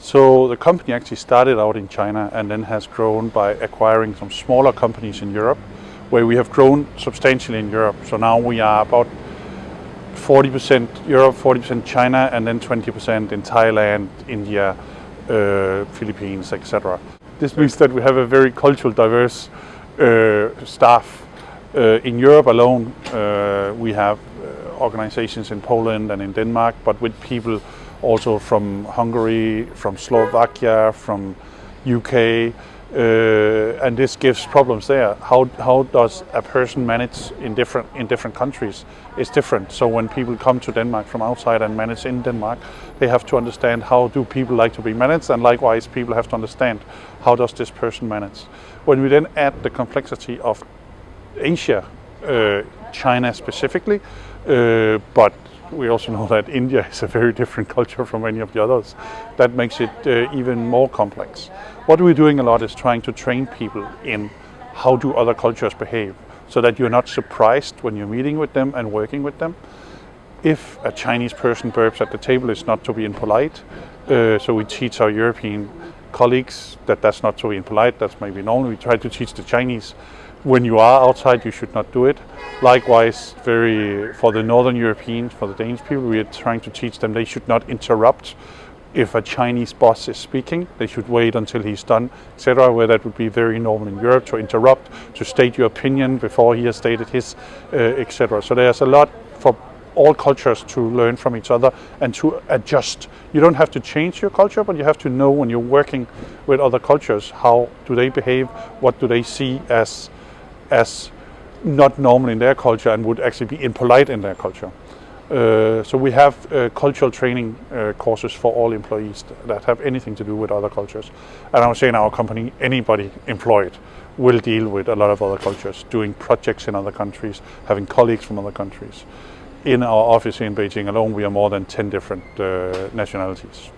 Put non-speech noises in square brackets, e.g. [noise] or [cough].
So the company actually started out in China and then has grown by acquiring some smaller companies in Europe, where we have grown substantially in Europe. So now we are about 40% Europe, 40% China, and then 20% in Thailand, India, uh, Philippines, etc. This means that we have a very cultural diverse uh, staff. Uh, in Europe alone, uh, we have uh, organizations in Poland and in Denmark, but with people also from Hungary, from Slovakia, from UK, uh, and this gives problems there. How, how does a person manage in different in different countries? It's different. So when people come to Denmark from outside and manage in Denmark, they have to understand how do people like to be managed, and likewise people have to understand how does this person manage. When we then add the complexity of Asia, uh, China specifically, uh, but we also know that India is a very different [laughs] culture from any of the others. That makes it uh, even more complex. What we're doing a lot is trying to train people in how do other cultures behave so that you're not surprised when you're meeting with them and working with them. If a Chinese person burps at the table, it's not to be impolite. Uh, so we teach our European colleagues that that's not to be impolite, that's maybe normal. We try to teach the Chinese when you are outside, you should not do it. Likewise, very for the Northern Europeans, for the Danish people, we are trying to teach them they should not interrupt if a Chinese boss is speaking. They should wait until he's done, etc. Where that would be very normal in Europe to interrupt, to state your opinion before he has stated his, uh, etc. So there's a lot for all cultures to learn from each other and to adjust. You don't have to change your culture, but you have to know when you're working with other cultures, how do they behave, what do they see as as not normal in their culture and would actually be impolite in their culture. Uh, so we have uh, cultural training uh, courses for all employees that have anything to do with other cultures. And I would say in our company, anybody employed will deal with a lot of other cultures, doing projects in other countries, having colleagues from other countries. In our office in Beijing alone, we are more than 10 different uh, nationalities.